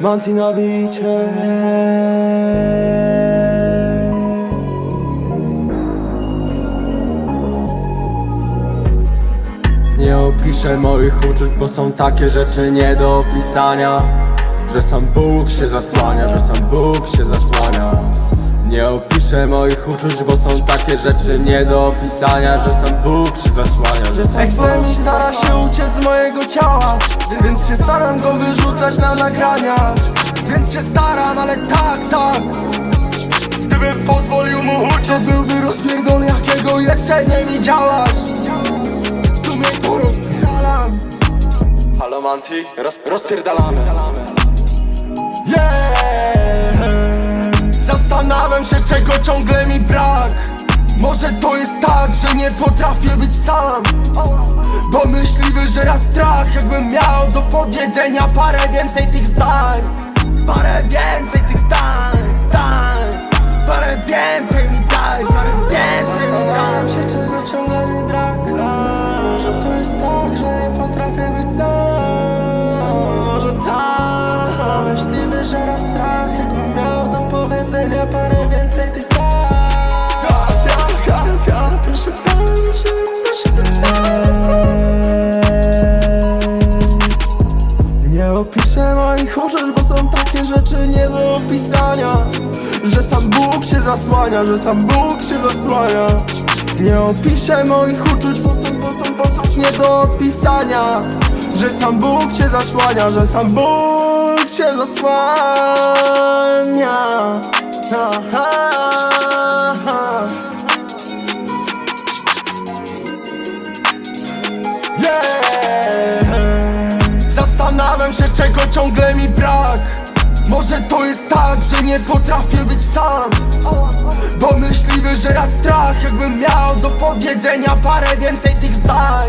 Monty. Na bicie. Nie opiszę moich uczuć, bo są takie rzeczy nie do opisania. Że sam Bóg się zasłania, że sam Bóg się zasłania. Nie opiszę moich uczuć, bo są takie rzeczy nie do opisania. Że sam Bóg się zasłania, że się stara się uciec z mojego ciała Więc się staram go wyrzucać na nagrania. Więc się staram, ale tak, tak. Gdybym pozwolił mu uciec To byłby rozpierdol jakiego jeszcze nie widziałaś. W sumie to rozpierdalam Halo Manti, roz, rozpierdalamy. Yeah. Zastanawiam się czego ciągle mi brak Może to jest tak, że nie potrafię być sam? Bo myśliwy, że raz strach Jakbym miał do powiedzenia parę więcej tych zdań. Parę więcej tych zdań, zdań. Parę więcej mi daj, parę więcej mi daj. Się czego ciągle mi brak Może to jest tak, że nie potrafię być sam? Może tak. Myśliwy, że raz strach Jakbym miał do powiedzenia parę Nie opiszę moich uczuć, bo są takie rzeczy nie do opisania. Że sam Bóg się zasłania, że sam Bóg się zasłania. Nie opiszę moich uczuć, bo są, bo są, bo są nie do opisania. Że sam Bóg się zasłania, że sam Bóg się zasłania czego ciągle mi brak. Może to jest tak, że nie potrafię być sam. Bo myśliwy, że raz strach Jakbym miał do powiedzenia parę więcej tych zdań